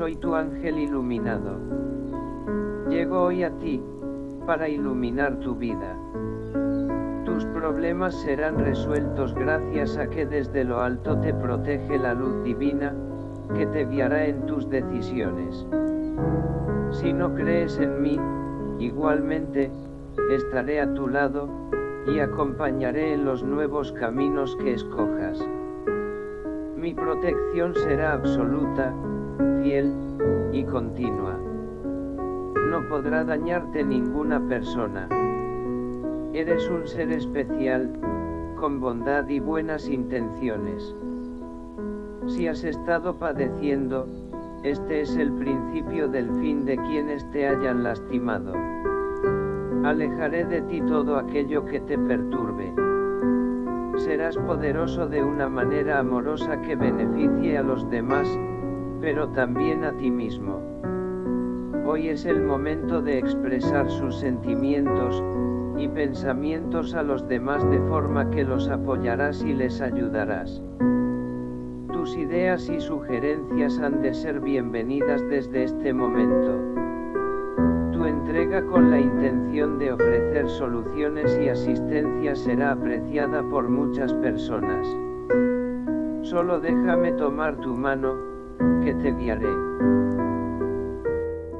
soy tu ángel iluminado. Llego hoy a ti, para iluminar tu vida. Tus problemas serán resueltos gracias a que desde lo alto te protege la luz divina, que te guiará en tus decisiones. Si no crees en mí, igualmente, estaré a tu lado, y acompañaré en los nuevos caminos que escojas. Mi protección será absoluta, fiel, y continua. No podrá dañarte ninguna persona. Eres un ser especial, con bondad y buenas intenciones. Si has estado padeciendo, este es el principio del fin de quienes te hayan lastimado. Alejaré de ti todo aquello que te perturbe. Serás poderoso de una manera amorosa que beneficie a los demás, pero también a ti mismo. Hoy es el momento de expresar sus sentimientos y pensamientos a los demás de forma que los apoyarás y les ayudarás. Tus ideas y sugerencias han de ser bienvenidas desde este momento. Tu entrega con la intención de ofrecer soluciones y asistencia será apreciada por muchas personas. Solo déjame tomar tu mano, que te guiaré.